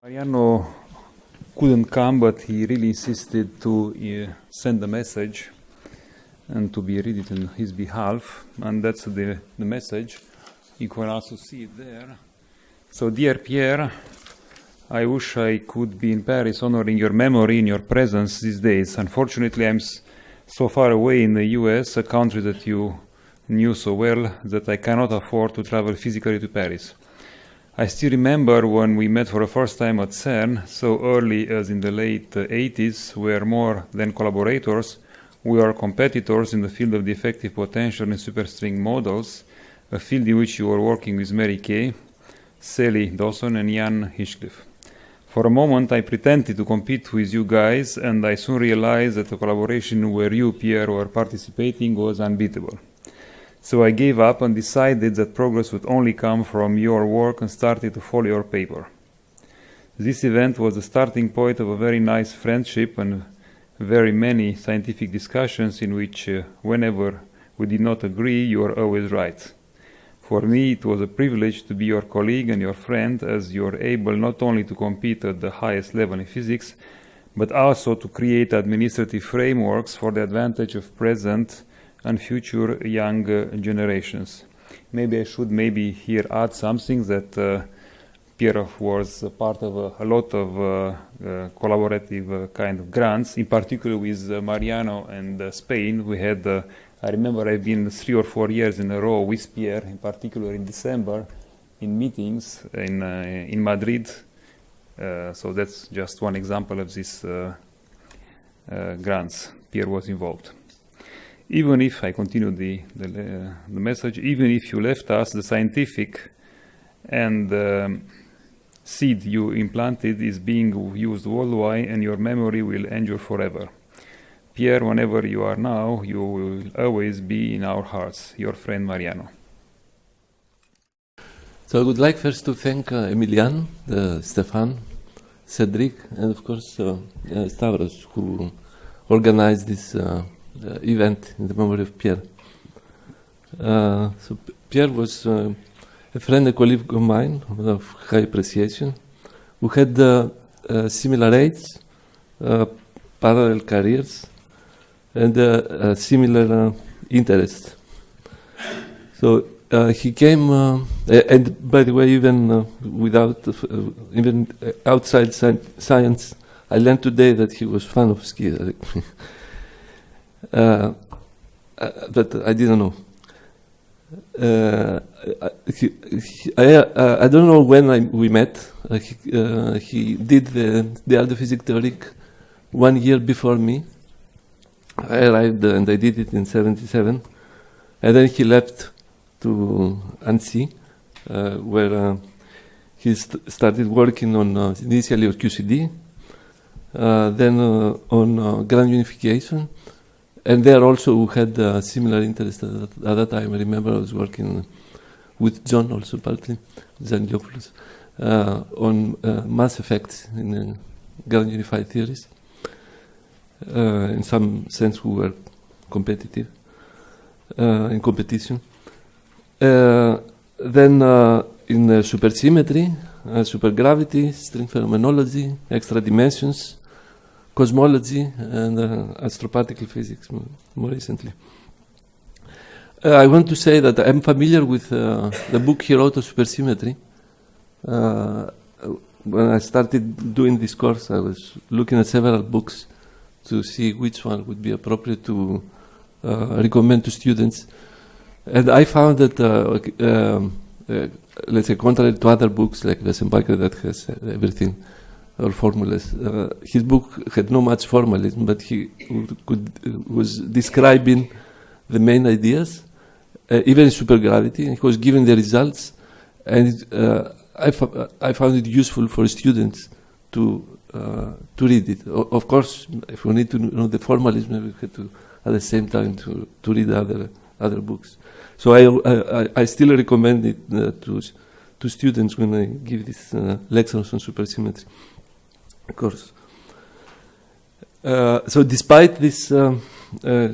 Mariano couldn't come, but he really insisted to uh, send a message and to be read it on his behalf, and that's the, the message. You can also see it there. So, dear Pierre, I wish I could be in Paris honoring your memory in your presence these days. Unfortunately, I'm so far away in the US, a country that you knew so well, that I cannot afford to travel physically to Paris. I still remember when we met for the first time at CERN, so early as in the late uh, 80s, we were more than collaborators, we are competitors in the field of the effective potential in superstring models, a field in which you were working with Mary Kay, Sally Dawson, and Jan Hinchliffe. For a moment, I pretended to compete with you guys, and I soon realized that the collaboration where you, Pierre, were participating was unbeatable. So I gave up and decided that progress would only come from your work and started to follow your paper. This event was the starting point of a very nice friendship and very many scientific discussions in which, uh, whenever we did not agree, you were always right. For me, it was a privilege to be your colleague and your friend, as you are able not only to compete at the highest level in physics, but also to create administrative frameworks for the advantage of present and future young uh, generations. Maybe I should maybe here add something that uh, Pierre was part of a, a lot of uh, uh, collaborative uh, kind of grants, in particular with uh, Mariano and Spain. We had, I remember I've been three or four years in a row with Pierre, in particular in December, in meetings in, in Madrid. So that's just one example of these grants. Pierre was involved even if I continue the, the, uh, the message, even if you left us, the scientific and um, seed you implanted is being used worldwide and your memory will endure forever. Pierre, whenever you are now, you will always be in our hearts. Your friend Mariano. So I would like first to thank uh, Emilian, uh, Stefan, Cedric, and of course uh, uh, Stavros, who organized this uh, event in the memory of Pierre. Uh, so Pierre was uh, a friend, a colleague of mine of high appreciation, who had uh, similar age, parallel careers, and similar interests. So uh, he came, uh, and by the way, even uh, without, even outside sci- science, I learned today that he was fan of ski. uh, uh, but I didn't know. Uh, I- uh, I don't know when I, we met. Uh, he, uh, he did the, the Physics Theoric one year before me. I arrived and I did it in 77. And then he left to uh, where he st- started working on initially on QCD, then on grand unification, and there also we had uh, similar interest at that, at that time. I remember I was working with John also partly, Zangiopoulos, uh, on uh, mass effects in uh, unified theories. Uh, in some sense, we were competitive uh, in competition. Uh, then in supersymmetry, supergravity, string phenomenology, extra dimensions, cosmology, and uh, astroparticle physics more, recently. Uh, I want to say that I'm familiar with uh, the book he wrote on supersymmetry. When I started doing this course, I was looking at several books to see which one would be appropriate to recommend to students. And I found that, uh, um, uh, let's say, contrary to other books like the Wess and Bagger that has everything, or formulas, uh, his book had no much formalism, but he could, uh, was describing the main ideas, uh, even supergravity. He was giving the results, and uh, I, found it useful for students to uh, to read it. O- of course, if we need to know the formalism, we have to at the same time to, to read other other books. So I I, I still recommend it uh, to to students when I give these uh, lectures on supersymmetry. Of course. Uh, so despite this um, uh,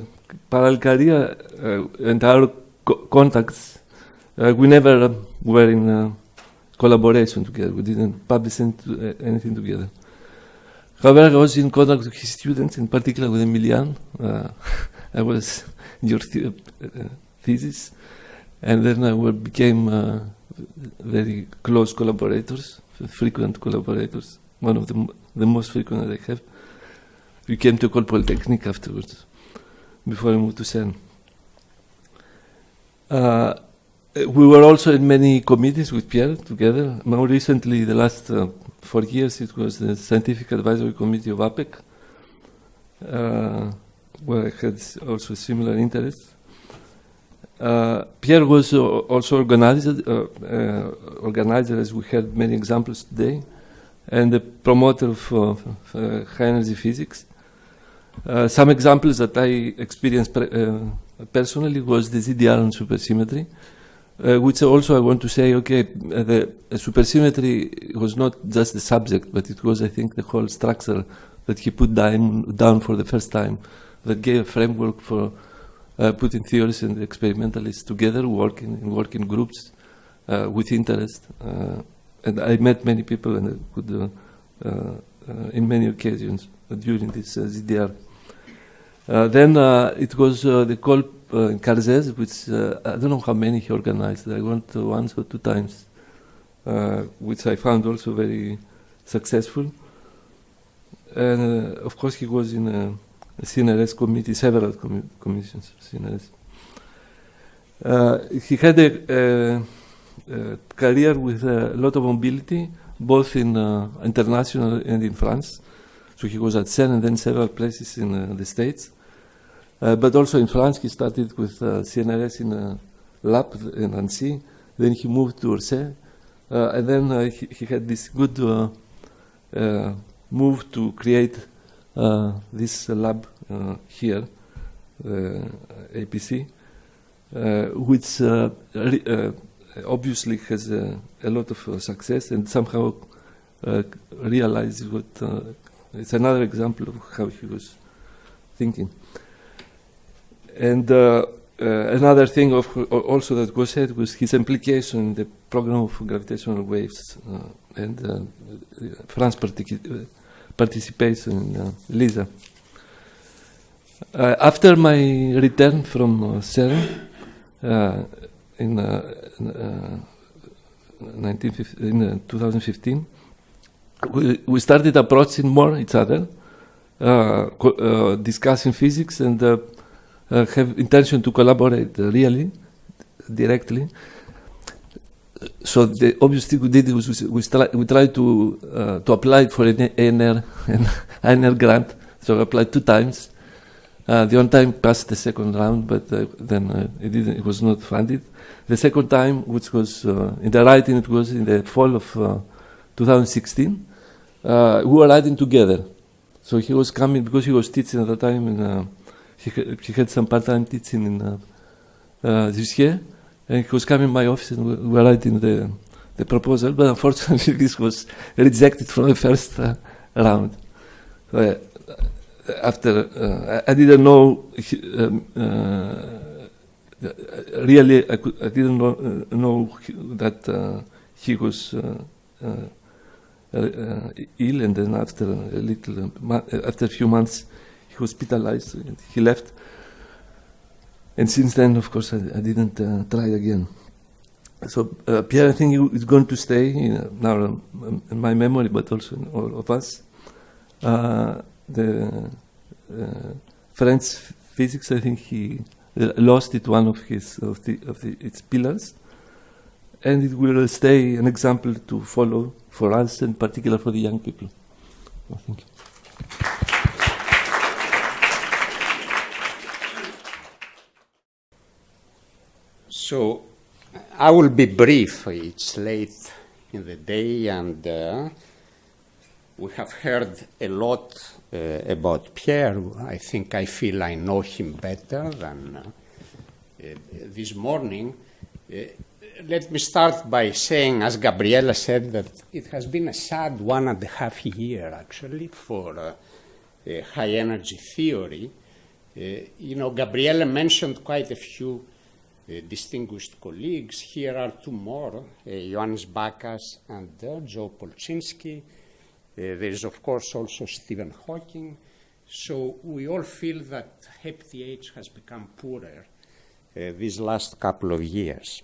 parallel career uh, and our co- contacts, uh, we never uh, were in uh, collaboration together. We didn't publish anything together. However, I was in contact with his students, in particular with Emilian. Uh, I was in your th uh, thesis, and then we became uh, very close collaborators, frequent collaborators. One of the, the most frequent that I have. We came to École Polytechnique afterwards, before I moved to CERN. Uh, we were also in many committees with Pierre together. More recently, the last uh, four years, it was the Scientific Advisory Committee of APC, uh, where I had also similar interests. Uh, Pierre was also organizer, uh, uh, organizer, as we had many examples today, and the promoter of uh, high energy physics. some examples that I experienced personally was the GDR on supersymmetry, uh, which also I want to say, okay, uh, the uh, supersymmetry was not just the subject, but it was, I think, the whole structure that he put down, down for the first time that gave a framework for uh, putting theorists and experimentalists together, working in working groups uh, with interest. Uh, and I met many people and could, uh, uh, in many occasions during this uh, GDR. then it was the call uh, in Cargèse, which uh, I don't know how many he organized. I went once or two times, uh, which I found also very successful. And of course, he was in a, CNRS committee, several com commissions, CNRS. he had a, Uh, career with a lot of mobility, both in uh, international and in France. So he was at CERN and then several places in uh, the States. Uh, but also in France, he started with uh, CNRS in a lab in Annecy. Then he moved to Orsay. Uh, and then he, he, had this good move to create this lab here, APC, which obviously has a, a, lot of uh, success and somehow uh, realizes what uh, it's another example of how he was thinking. And uh, uh, another thing of, also that was said was his implication in the program of gravitational waves uh, and France participation in LISA. after my return from CERN in, in 2015, we, we started approaching more each other, uh, uh, discussing physics and uh, uh, have intention to collaborate uh, really directly. So the obvious thing we did was we, we tried to uh, to apply for an ANR, an ANR grant. So I applied two times. Uh, the one time passed the second round, but uh, then uh, it didn't. It was not funded. The second time, which was in the writing, it was in the fall of 2016. we were writing together. So he was coming because he was teaching at the time in he, he had some part-time teaching in uh, uh, year, and he was coming to my office and we were writing the, the proposal, but unfortunately this was rejected from the first uh, round. So, uh, after, uh, I, didn't know, um, uh, really, I, could, I didn't know, know that he was ill, and then after a little, after a few months, he was hospitalized. And he left. And since then, of course, I, I didn't uh, try again. So uh, Pierre, I think is going to stay now um, in my memory, but also in all of us. The uh, French physics, I think he lost it one of his of the of the, its pillars, and it will stay an example to follow for us, and particular for the young people. Well, thank you. So I will be brief. It's late in the day, and uh, we have heard a lot uh, about Pierre. I think I feel I know him better than uh, this morning. Uh, let me start by saying, as Gabriela said, that it has been a sad one and a half year, actually, for uh, high energy theory. Uh, you know, Gabriela mentioned quite a few uh, distinguished colleagues. Here are two more, uh, Johannes Bakas and uh, Joe Polchinski. Uh, there is, of course, also Stephen Hawking. So we all feel that HepTH has become poorer uh, these last couple of years.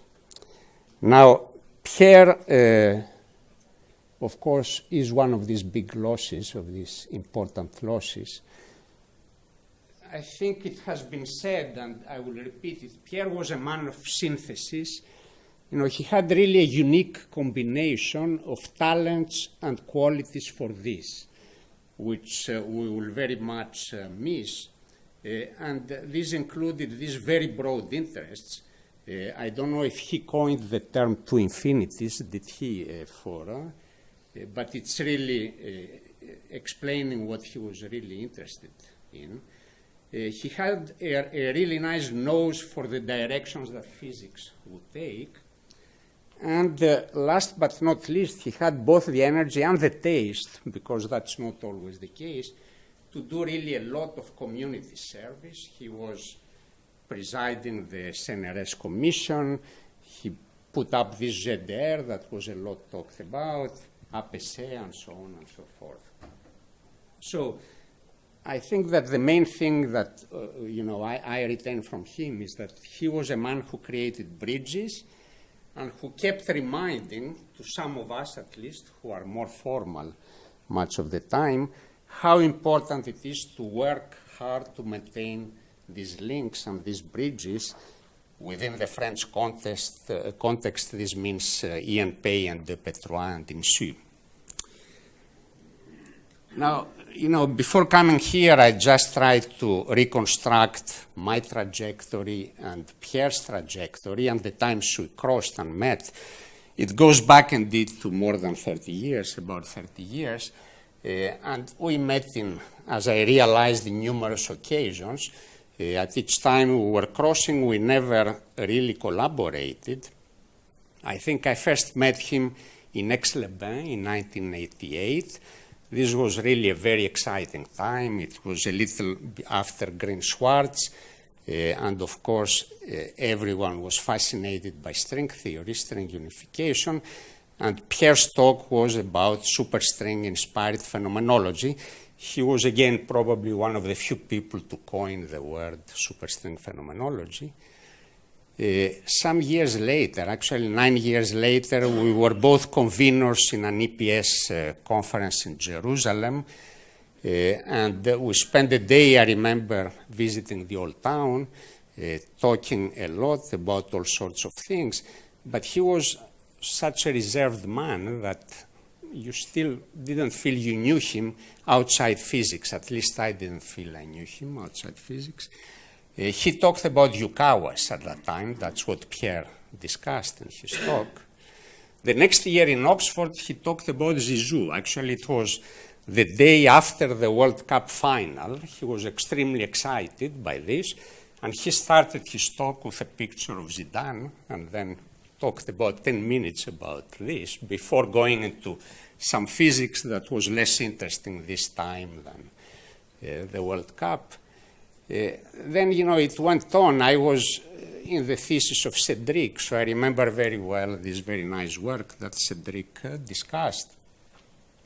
Now, Pierre, uh, of course, is one of these big losses, of these important losses. I think it has been said, and I will repeat it, Pierre was a man of synthesis. You know, he had really a unique combination of talents and qualities for this, which uh, we will very much uh, miss. Uh, and this included these very broad interests. Uh, I don't know if he coined the term two infinities, did he, uh, for, uh, but it's really explaining what he was really interested in. He had a, a, really nice nose for the directions that physics would take. And uh, last but not least, he had both the energy and the taste, because that's not always the case, to do really a lot of community service. He was presiding the CNRS Commission. He put up this GDR that was a lot talked about, APC, and so on and so forth. So I think that the main thing that uh, you know I, I, retain from him is that he was a man who created bridges and who kept reminding to some of us at least who are more formal much of the time how important it is to work hard to maintain these links and these bridges within the French context, uh, context this means uh, Pei IN2P3 and Insu. Now, you know, before coming here, I just tried to reconstruct my trajectory and Pierre's trajectory and the times we crossed and met. It goes back indeed to more than 30 years, about 30 years. Uh, and we met in, as I realized, in numerous occasions. Uh, at each time we were crossing, we never really collaborated. I think I first met him in Aix-les-Bains in 1988. This was really a very exciting time. It was a little after Green Schwarz, uh, and of course, uh, everyone was fascinated by string theory, string unification. And Pierre's talk was about superstring inspired phenomenology. He was again probably one of the few people to coin the word superstring phenomenology. Uh, some years later, actually nine years later, we were both conveners in an EPS uh, conference in Jerusalem. Uh, and we spent a day, I remember, visiting the old town, talking a lot about all sorts of things. But he was such a reserved man that you still didn't feel you knew him outside physics. At least I didn't feel I knew him outside physics. Uh, he talked about Yukawas at that time. That's what Pierre discussed in his talk. The next year in Oxford, he talked about Zizou. Actually, it was the day after the World Cup final. He was extremely excited by this. And he started his talk with a picture of Zidane and then talked about 10 minutes about this before going into some physics that was less interesting this time than uh, the World Cup. Uh, then, you know, it went on. I was uh, in the thesis of Cedric, so I remember very well this very nice work that Cedric uh, discussed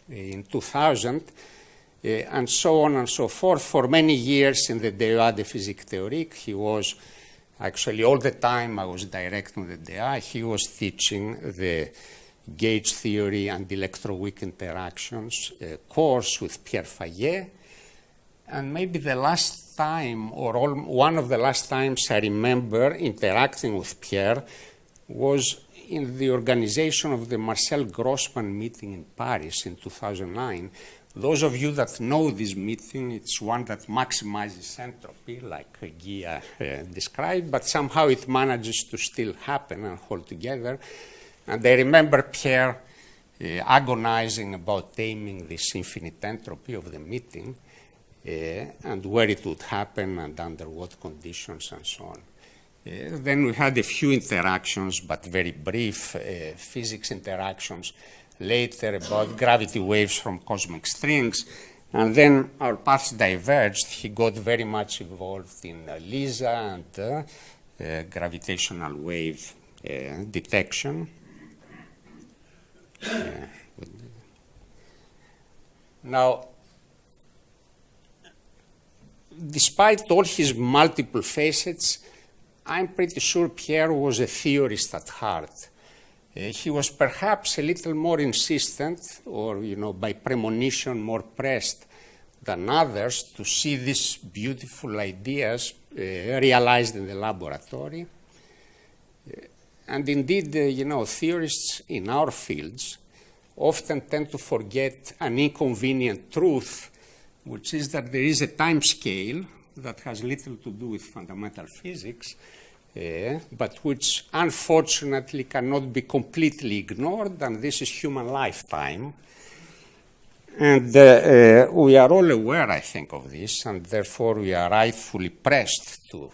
in 2000, uh, and so on and so forth. For many years in the DEA de Physique Théorique, he was actually all the time I was directing the DEA, he was teaching the gauge theory and electroweak interactions uh, course with Pierre Fayet. And maybe the last time, or all, one of the last times I remember interacting with Pierre was in the organization of the Marcel Grossmann meeting in Paris in 2009. Those of you that know this meeting, it's one that maximizes entropy, like Guy uh, described, but somehow it manages to still happen and hold together. And I remember Pierre uh, agonizing about taming this infinite entropy of the meeting. And where it would happen and under what conditions and so on. Uh, then we had a few interactions, but very brief uh, physics interactions later about gravity waves from cosmic strings. And then our paths diverged. He got very much involved in uh, LISA and uh, uh, gravitational wave uh, detection. Now, despite all his multiple facets, I'm pretty sure Pierre was a theorist at heart. Uh, he was perhaps a little more insistent, or, you know, by premonition more pressed than others to see these beautiful ideas uh, realized in the laboratory. Uh, and indeed, uh, you know, theorists in our fields often tend to forget an inconvenient truth, which is that there is a time scale that has little to do with fundamental physics, uh, but which unfortunately cannot be completely ignored, and this is human lifetime. And uh, uh, we are all aware, I think, of this, and therefore we are rightfully pressed to,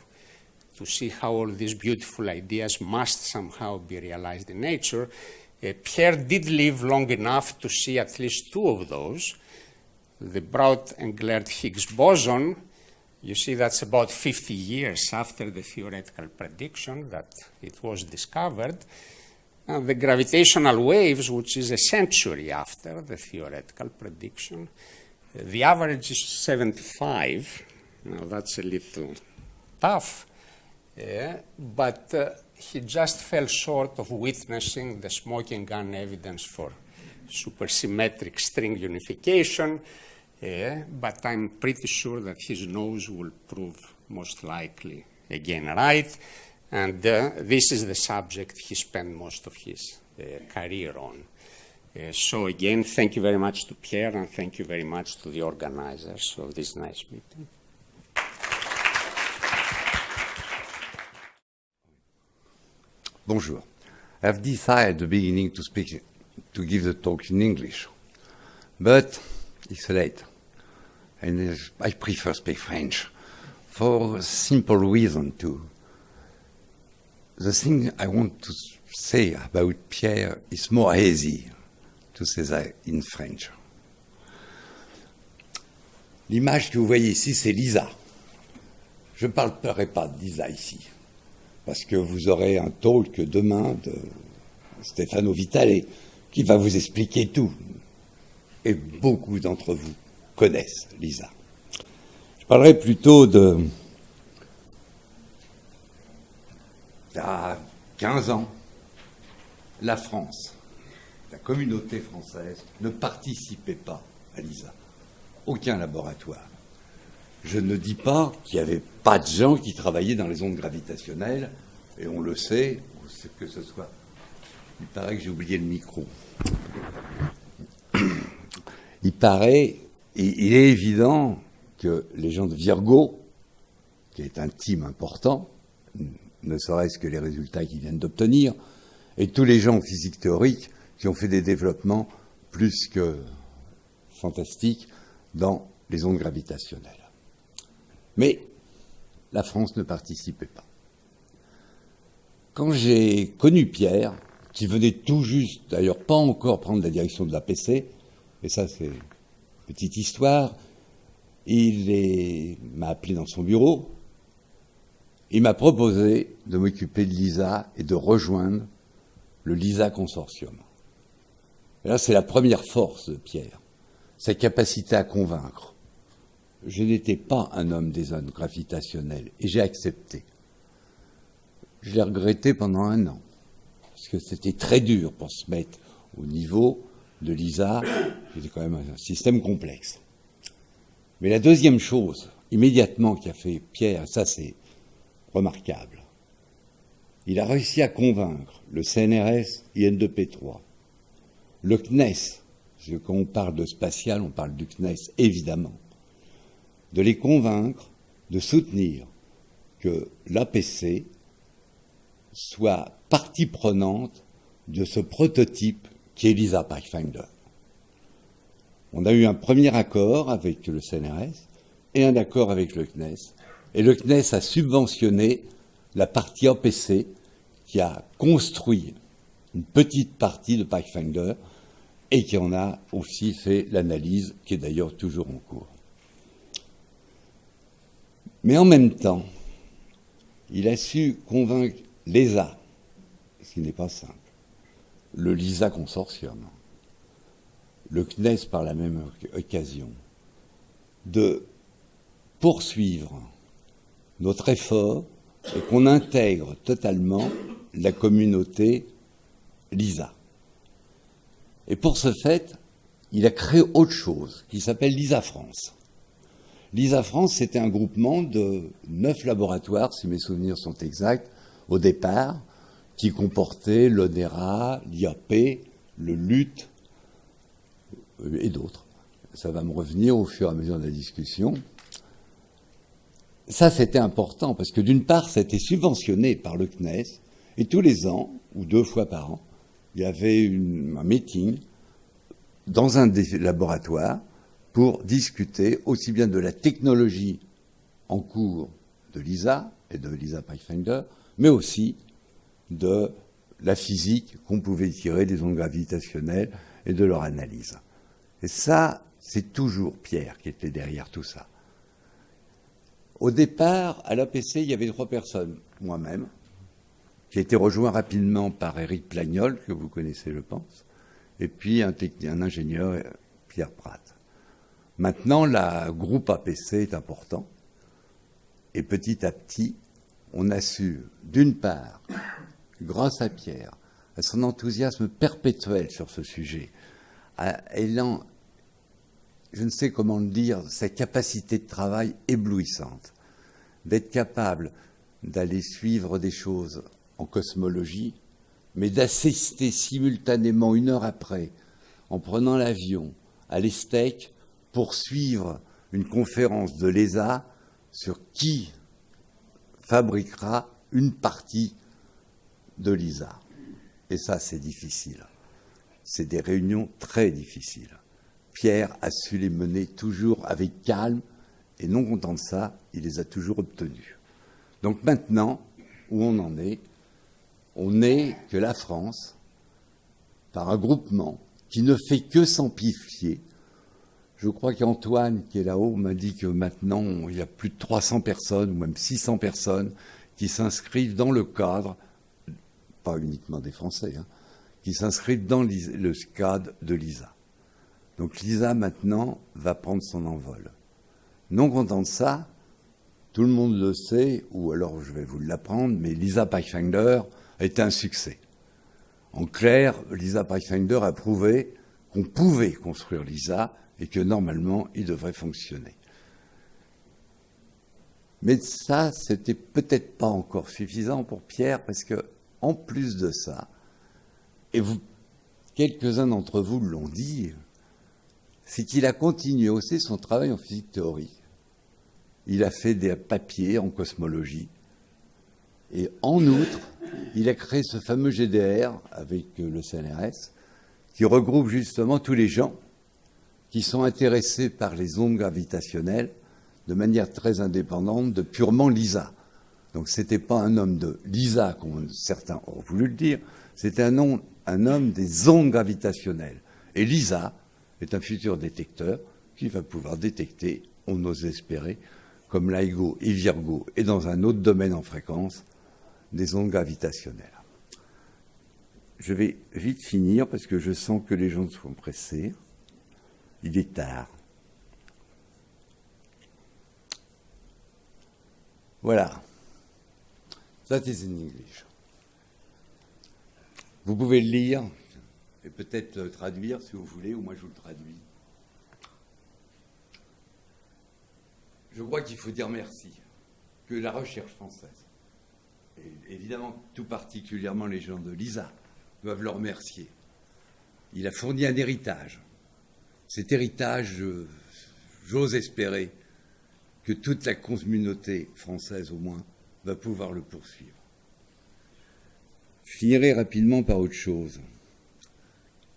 to see how all these beautiful ideas must somehow be realized in nature. Pierre did live long enough to see at least two of those. The Brout-Englert Higgs boson, you see that's about 50 years after the theoretical prediction that it was discovered. And the gravitational waves, which is a century after the theoretical prediction, uh, the average is 75. Now that's a little tough, uh, but uh, he just fell short of witnessing the smoking gun evidence for supersymmetric string unification. But I'm pretty sure that his nose will prove most likely again right. And uh, this is the subject he spent most of his uh, career on. Uh, so again, thank you very much to Pierre and thank you very much to the organizers of this nice meeting. Bonjour. I've decided at the beginning to speak, to give the talk in English, but it's late, and I prefer speak French for a simple reason too. The thing I want to say about Pierre is more easy to say that in French. L'image que vous voyez ici, c'est Lisa. Je ne parlerai pas de Lisa ici, parce que vous aurez un talk demain de Stefano Vitale qui va vous expliquer tout. Et beaucoup d'entre vous connaissent Lisa. Je parlerai plutôt de. Il y a 15 ans, la France, la communauté française, ne participait pas à LISA. Aucun laboratoire. Je ne dis pas qu'il n'y avait pas de gens qui travaillaient dans les ondes gravitationnelles, et on le sait, que ce soit. Il paraît que j'ai oublié le micro. Il paraît, il est évident que les gens de Virgo, qui est un team important, ne serait-ce que les résultats qu'ils viennent d'obtenir, et tous les gens en physique théorique qui ont fait des développements plus que fantastiques dans les ondes gravitationnelles. Mais la France ne participait pas. Quand j'ai connu Pierre, qui venait tout juste, d'ailleurs pas encore prendre la direction de l'APC, et ça c'est petite histoire, il m'a appelé dans son bureau, il m'a proposé de m'occuper de l'ISA et de rejoindre le LISA consortium. Et là, c'est la première force de Pierre, sa capacité à convaincre. Je n'étais pas un homme des zones gravitationnelles et j'ai accepté. Je l'ai regretté pendant un an, parce que c'était très dur pour se mettre au niveau de l'ISA, c'était quand même un système complexe. Mais la deuxième chose, immédiatement, qui a fait Pierre, ça c'est remarquable, il a réussi à convaincre le CNRS IN2P3, le CNES, parce que quand on parle de spatial, on parle du CNES, évidemment, de les convaincre de soutenir que l'APC soit partie prenante de ce prototype qui est Lisa Pathfinder. On a eu un premier accord avec le CNRS et un accord avec le CNES. Et le CNES a subventionné la partie APC qui a construit une petite partie de Pathfinder et qui en a aussi fait l'analyse, qui est d'ailleurs toujours en cours. Mais en même temps, il a su convaincre l'ESA, ce qui n'est pas simple, le LISA Consortium, le CNES par la même occasion, de poursuivre notre effort et qu'on intègre totalement la communauté LISA. Et pour ce fait, il a créé autre chose qui s'appelle LISA France. LISA France, c'était un groupement de neuf laboratoires, si mes souvenirs sont exacts, au départ, qui comportaient l'ONERA, l'IAP, le LUT et d'autres. Ça va me revenir au fur et à mesure de la discussion. Ça, c'était important parce que d'une part, c'était subventionné par le CNES et tous les ans, ou deux fois par an, il y avait un meeting dans un des laboratoires pour discuter aussi bien de la technologie en cours de LISA et de LISA Pathfinder, mais aussi de la physique qu'on pouvait tirer des ondes gravitationnelles et de leur analyse. Et ça, c'est toujours Pierre qui était derrière tout ça. Au départ, à l'APC, il y avait trois personnes. Moi-même, qui a été rejoint rapidement par Eric Plagnol, que vous connaissez, je pense, et puis un, ingénieur, Pierre Pratt. Maintenant, le groupe APC est important, et petit à petit, on a su, d'une part, grâce à Pierre, à son enthousiasme perpétuel sur ce sujet, à ayant, je ne sais comment le dire, sa capacité de travail éblouissante, d'être capable d'aller suivre des choses en cosmologie, mais d'assister simultanément une heure après, en prenant l'avion, à l'ESTEC pour suivre une conférence de l'ESA sur qui fabriquera une partie de l'ISA. Et ça, c'est difficile. C'est des réunions très difficiles. Pierre a su les mener toujours avec calme, et non content de ça, il les a toujours obtenues. Donc maintenant, où on en est, on n'est que la France, par un groupement qui ne fait que s'amplifier. Je crois qu'Antoine, qui est là-haut, m'a dit que maintenant, il y a plus de 300 personnes, ou même 600 personnes, qui s'inscrivent dans le cadre, pas uniquement des Français, hein, qui s'inscrivent dans le cadre de l'ISA. Donc l'ISA, maintenant, va prendre son envol. Non content de ça, tout le monde le sait, ou alors je vais vous l'apprendre, mais l'ISA Pathfinder, a été un succès. En clair, Lisa Pathfinder a prouvé qu'on pouvait construire Lisa et que normalement, il devrait fonctionner. Mais ça, c'était peut-être pas encore suffisant pour Pierre parce que, en plus de ça, et quelques-uns d'entre vous l'ont dit, c'est qu'il a continué aussi son travail en physique théorique. Il a fait des papiers en cosmologie. Et en outre, il a créé ce fameux GDR avec euh, le CNRS, qui regroupe justement tous les gens qui sont intéressés par les ondes gravitationnelles de manière très indépendante de purement LISA. Donc ce n'était pas un homme de LISA, comme certains ont voulu le dire, c'était un, un homme des ondes gravitationnelles. Et LISA est un futur détecteur qui va pouvoir détecter, on ose espérer, comme LIGO et Virgo, et dans un autre domaine en fréquence, des ondes gravitationnelles. Je vais vite finir parce que je sens que les gens sont pressés. Il est tard. Voilà. That is in English. Vous pouvez le lire et peut-être traduire si vous voulez, ou moi je vous le traduis. Je crois qu'il faut dire merci, que la recherche française évidemment tout particulièrement les gens de l'ISA, doivent le remercier. Il a fourni un héritage. Cet héritage, j'ose espérer que toute la communauté française au moins va pouvoir le poursuivre. Je rapidement par autre chose.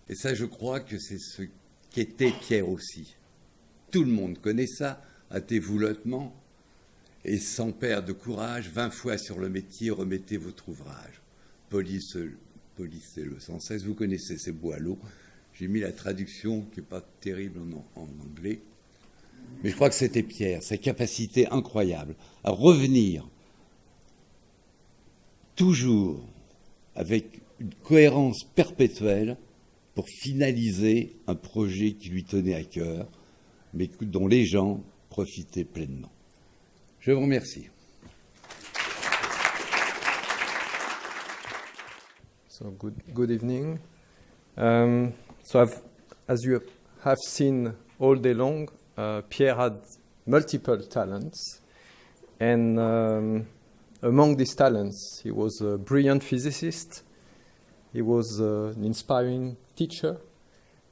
Et ça, je crois que c'est ce qu'était Pierre aussi. Tout le monde connaît ça, à tes voulotements, et sans perdre de courage, vingt fois sur le métier, remettez votre ouvrage. Police, polissez-le sans cesse. Vous connaissez ces boileaux. J'ai mis la traduction qui n'est pas terrible en, anglais. Mais je crois que c'était Pierre, sa capacité incroyable à revenir toujours avec une cohérence perpétuelle pour finaliser un projet qui lui tenait à cœur, mais dont les gens profitaient pleinement. Je vous remercie. So good, good evening. Um, so I've, as you have seen all day long, uh, Pierre had multiple talents, and um, among these talents, he was a brilliant physicist. He was uh, an inspiring teacher,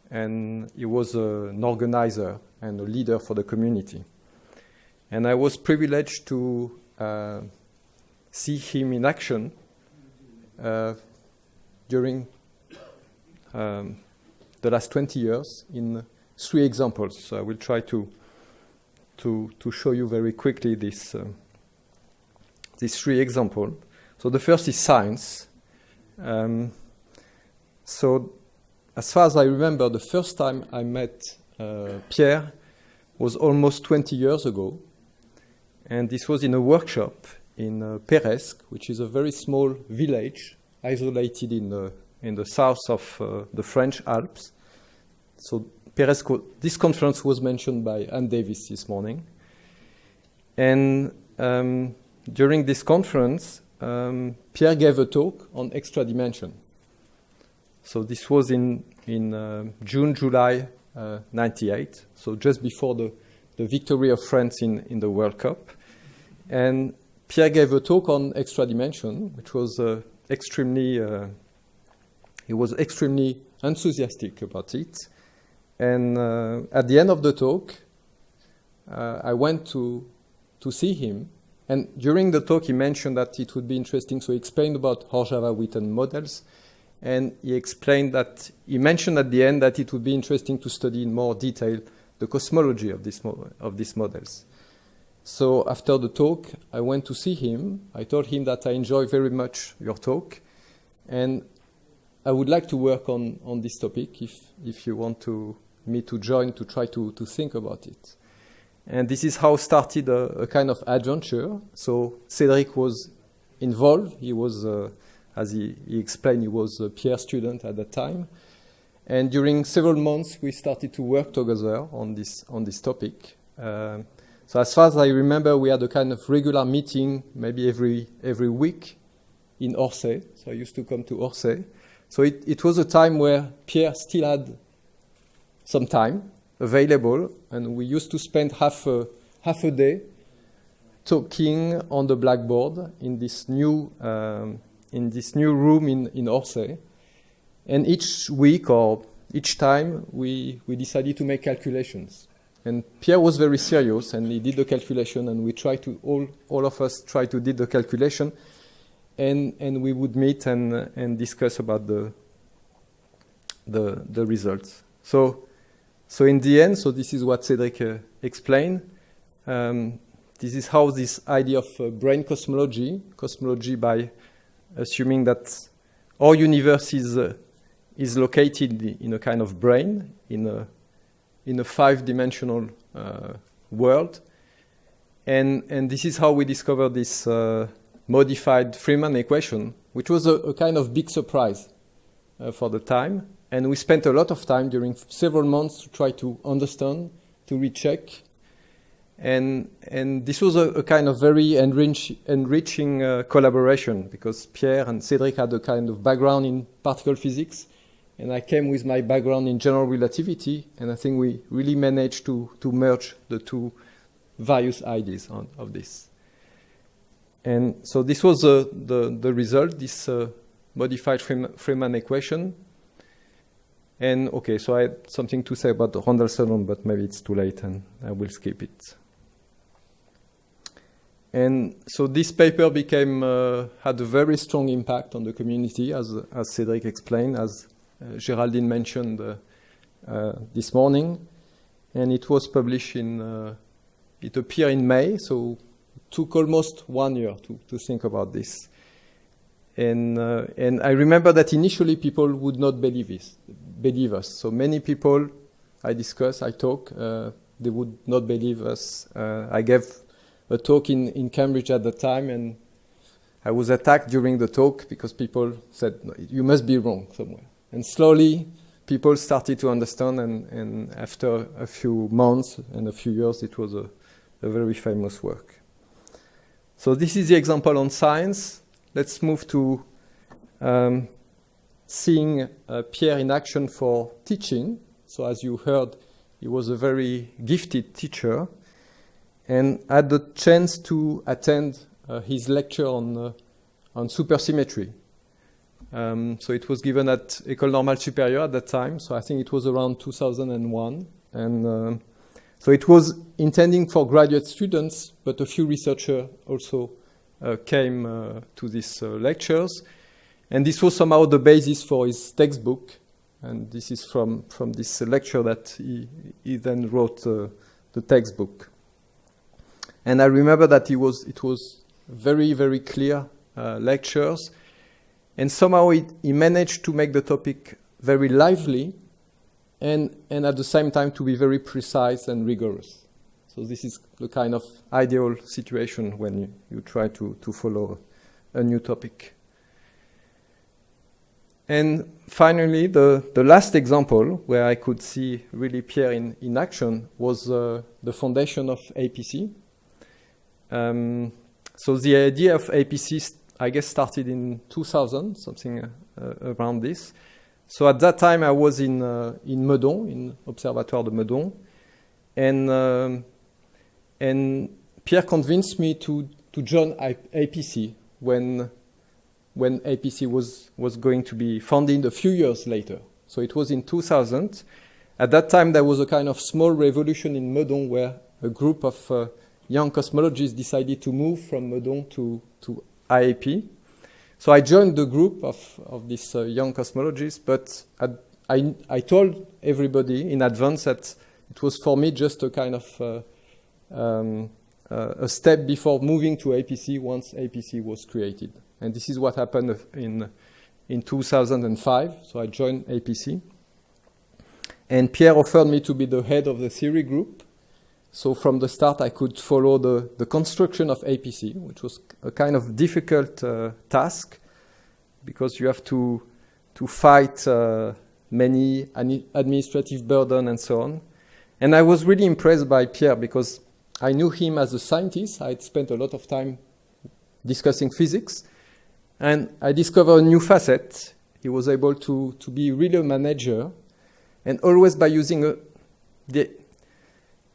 and he was uh, an organizer and a leader for the community. And I was privileged to uh, see him in action uh, during um, the last 20 years in three examples. So I will try to, to, to show you very quickly this, uh, these three examples. So the first is science. Um, so as far as I remember, the first time I met uh, Pierre was almost 20 years ago. And this was in a workshop in uh, which is a very small village isolated in the, in the south of uh, the French Alps. So Peyresq, this conference was mentioned by Anne Davis this morning. And um, during this conference, um, Pierre gave a talk on extra dimension. So this was in, in uh, June, July uh, 98, so just before the, the victory of France in, in the World Cup. And Pierre gave a talk on extra dimension, which was uh, extremely, uh, he was extremely enthusiastic about it. And uh, at the end of the talk, uh, I went to, to see him. And during the talk, he mentioned that it would be interesting. So he explained about Horava-Witten models. And he explained that, he mentioned at the end that it would be interesting to study in more detail the cosmology of, this of these models. So after the talk, I went to see him. I told him that I enjoy very much your talk, and I would like to work on, on this topic if, if you want to, me to join to try to, to think about it. And this is how started a, a kind of adventure. So Cedric was involved. He was, uh, as he, he explained, he was a Pierre student at that time. And during several months, we started to work together on this, on this topic. Uh, so as far as I remember, we had a kind of regular meeting, maybe every every week, in Orsay. So I used to come to Orsay. So it, it was a time where Pierre still had some time available, and we used to spend half a, half a day talking on the blackboard in this new um, in this new room in in Orsay. And each week or each time, we, we decided to make calculations. And Pierre was very serious, and he did the calculation, and we tried to all all of us tried to did the calculation, and and we would meet and and discuss about the the the results. So so in the end, so this is what Cedric uh, explained. Um, this is how this idea of uh, brane cosmology, cosmology by assuming that our universe is uh, is located in a kind of brane in a in a five-dimensional uh, world. And, and this is how we discovered this uh, modified Friedmann equation, which was a, a kind of big surprise uh, for the time. And we spent a lot of time during several months to try to understand, to recheck. And, and this was a, a kind of very enrich, enriching uh, collaboration because Pierre and Cedric had a kind of background in particle physics and I came with my background in general relativity, and I think we really managed to, to merge the two various ideas on, of this. And so this was uh, the, the result, this uh, modified Friedmann, Friedmann equation. And okay, so I had something to say about the Randall-Sundrum, but maybe it's too late and I will skip it. And so this paper became, uh, had a very strong impact on the community, as, as Cedric explained, as uh, Geraldine mentioned uh, uh, this morning, and it was published in. it appeared in May, so it took almost one year to, to think about this. And and I remember that initially people would not believe this, believe us. So many people I discuss, I talk, they would not believe us. I gave a talk in, in Cambridge at the time, and I was attacked during the talk because people said, no, you must be wrong somewhere. And slowly, people started to understand, and, and after a few months and a few years, it was a, a very famous work. So this is the example on science. Let's move to um, seeing uh, Pierre in action for teaching. So as you heard, he was a very gifted teacher and had the chance to attend uh, his lecture on, uh, on supersymmetry. Um, so it was given at École Normale Supérieure at that time, so I think it was around 2001. And uh, so it was intending for graduate students, but a few researchers also uh, came uh, to these uh, lectures. And this was somehow the basis for his textbook. And this is from, from this lecture that he, he then wrote the textbook. And I remember that he was, it was very, very clear uh, lectures. And somehow he managed to make the topic very lively and, and at the same time to be very precise and rigorous. So this is the kind of ideal situation when you, you try to, to follow a new topic. And finally, the, the last example where I could see really Pierre in, in action was uh, the foundation of APC. Um, so the idea of APC, I guess, started in 2000, something uh, around this. So at that time, I was in uh, in Meudon, in Observatoire de Meudon, and um, and Pierre convinced me to to join APC when when APC was was going to be founded a few years later. So it was in 2000. At that time, there was a kind of small revolution in Meudon where a group of uh, young cosmologists decided to move from Meudon to, to IAP. So I joined the group of, of these uh, young cosmologists, but I, I told everybody in advance that it was for me just a kind of uh, um, uh, a step before moving to APC once APC was created. And this is what happened in, in 2005. So I joined APC. And Pierre offered me to be the head of the theory group. So from the start, I could follow the, the construction of APC, which was a kind of difficult uh, task because you have to, to fight uh, many administrative burden and so on. And I was really impressed by Pierre because I knew him as a scientist. I had spent a lot of time discussing physics. And I discovered a new facet. He was able to, to be really a manager and always by using a, the,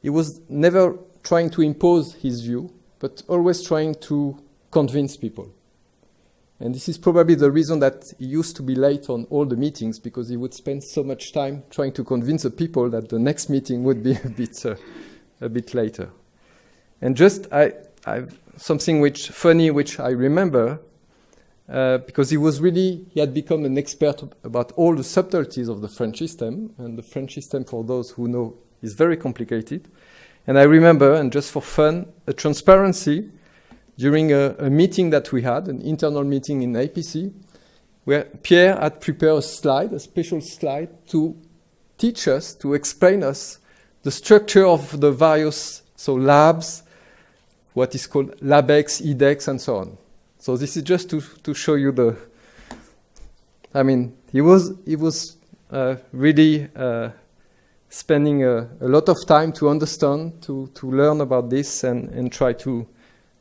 he was never trying to impose his view, but always trying to convince people. And this is probably the reason that he used to be late on all the meetings because he would spend so much time trying to convince the people that the next meeting would be a bit, uh, a bit later. And just I, I, something which funny, which I remember, uh, because he was really he had become an expert about all the subtleties of the French system, and the French system, for those who know, is very complicated. And I remember, and just for fun, a transparency during a, a, meeting that we had, an internal meeting in APC, where Pierre had prepared a slide, a special slide, to teach us, to explain us the structure of the various so labs, what is called LabEx, IdEx, and so on. So this is just to, to show you the. I mean, he was he was uh, really uh, spending a, a, lot of time to understand, to, to learn about this and, and try to,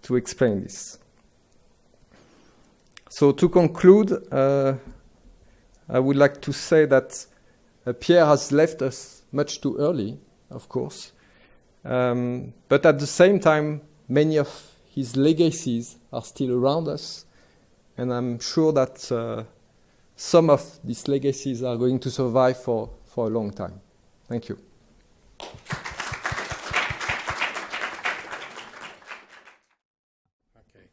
to explain this. So to conclude, uh, I would like to say that uh, Pierre has left us much too early, of course. Um, but at the same time, many of his legacies are still around us. And I'm sure that uh, some of these legacies are going to survive for, for a long time. Thank you. Okay.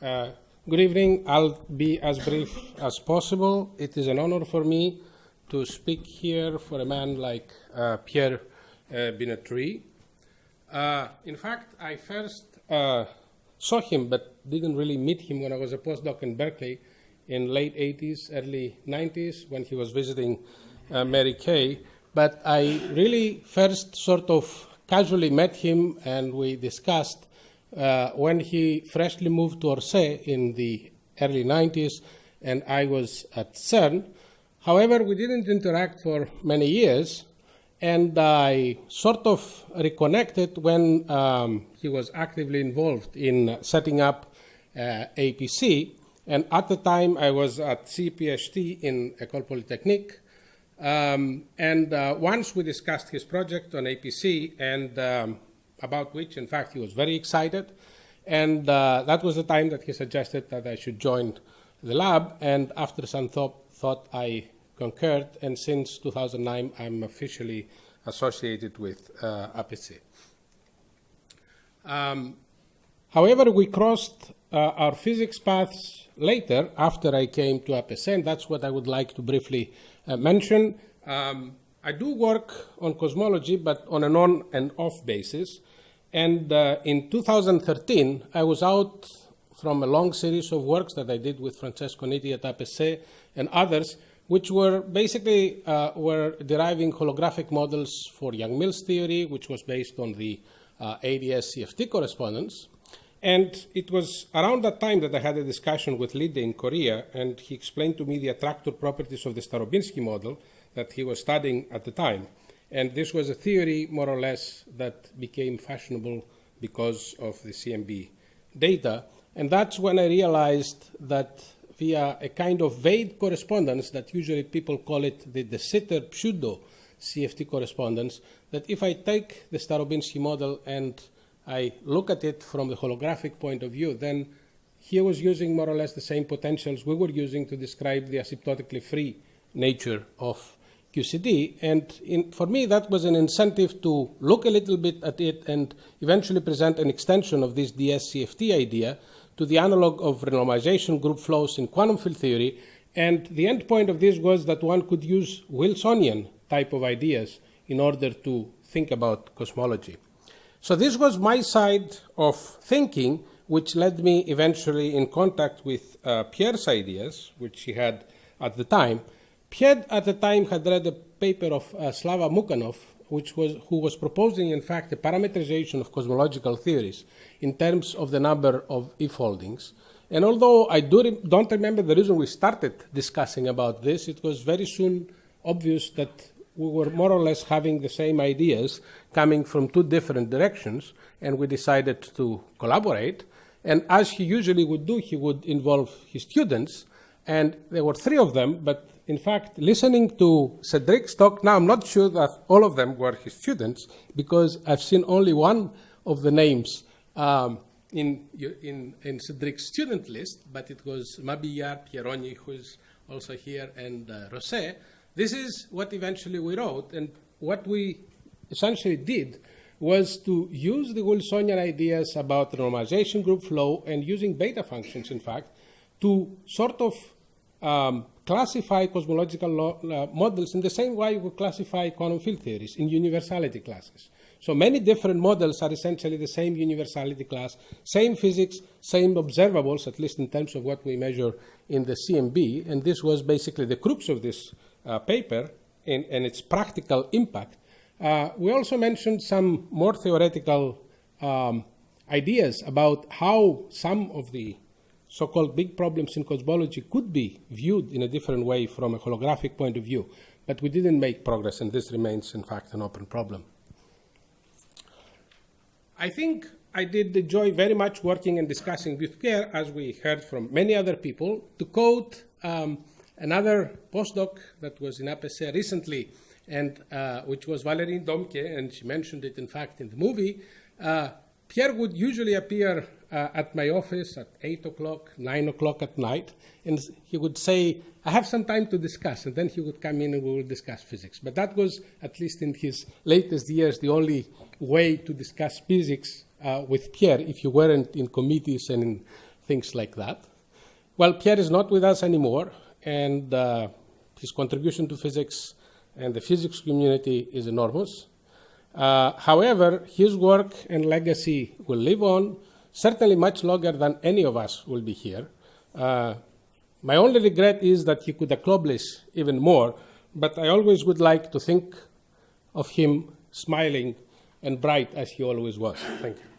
Uh, good evening. I'll be as brief as possible. It is an honor for me to speak here for a man like uh, Pierre uh. Uh, in fact, I first uh, saw him but didn't really meet him when I was a postdoc in Berkeley in late 80s, early 90s when he was visiting uh, Mary Kay. But I really first sort of casually met him and we discussed uh, when he freshly moved to Orsay in the early 90s, and I was at CERN. However, we didn't interact for many years, and I sort of reconnected when um, he was actively involved in setting up uh, APC. And at the time, I was at CPHT in École Polytechnique. Um, and uh, once we discussed his project on APC, and um, about which, in fact, he was very excited. And uh, that was the time that he suggested that I should join the lab. And after some thought, thought I concurred, and since 2009, I'm officially associated with uh, APC. Um, however, we crossed uh, our physics paths later after I came to APC, and that's what I would like to briefly uh, mention. Um, I do work on cosmology, but on an on and off basis. And uh, in 2013, I was out from a long series of works that I did with Francesco Nitti at APC and others, which were basically uh, were deriving holographic models for Yang-Mills theory, which was based on the uh, ADS CFT correspondence. And it was around that time that I had a discussion with Linde in Korea, and he explained to me the attractor properties of the Starobinsky model that he was studying at the time. And this was a theory, more or less, that became fashionable because of the CMB data. And that's when I realized that via a kind of vague correspondence that usually people call it the De Sitter pseudo CFT correspondence, that if I take the Starobinsky model and I look at it from the holographic point of view, then he was using more or less the same potentials we were using to describe the asymptotically free nature of QCD. And in, for me, that was an incentive to look a little bit at it and eventually present an extension of this DSCFT idea to the analog of renormalization group flows in quantum field theory. And the end point of this was that one could use Wilsonian type of ideas in order to think about cosmology. So this was my side of thinking, which led me eventually in contact with uh, Pierre's ideas, which he had at the time. Pierre at the time had read a paper of uh, Slava Mukhanov, which was, who was proposing, in fact, a parameterization of cosmological theories in terms of the number of e-foldings. And although I do re don't remember the reason we started discussing about this, it was very soon obvious that we were more or less having the same ideas coming from two different directions, and we decided to collaborate. And as he usually would do, he would involve his students, and there were three of them, but in fact, listening to Cedric's talk now, I'm not sure that all of them were his students because I've seen only one of the names um, in, in, in Cedric's student list, but it was Mabillard, Pieroni, who is also here, and uh, Rosset. This is what eventually we wrote, and what we essentially did was to use the Wilsonian ideas about normalization group flow and using beta functions, in fact, to sort of um, classify cosmological uh, models in the same way we classify quantum field theories in universality classes. So many different models are essentially the same universality class, same physics, same observables, at least in terms of what we measure in the CMB. And this was basically the crux of this uh, paper and, and, its practical impact. Uh, we also mentioned some more theoretical um, ideas about how some of the so-called big problems in cosmology could be viewed in a different way from a holographic point of view. But we didn't make progress, and this remains, in fact, an open problem. I think I did enjoy very much working and discussing with Pierre, as we heard from many other people. To quote um, another postdoc that was in APC recently, and uh, which was Valerie Domcke, and she mentioned it, in fact, in the movie, uh, Pierre would usually appear uh, at my office at 8 o'clock, 9 o'clock at night, and he would say, I have some time to discuss, and then he would come in and we would discuss physics. But that was, at least in his latest years, the only way to discuss physics uh, with Pierre if you weren't in committees and in things like that. Well, Pierre is not with us anymore, and uh, his contribution to physics and the physics community is enormous. Uh, however, his work and legacy will live on certainly much longer than any of us will be here. Uh, my only regret is that he could accomplish even more, but I always would like to think of him smiling and bright as he always was. Thank you.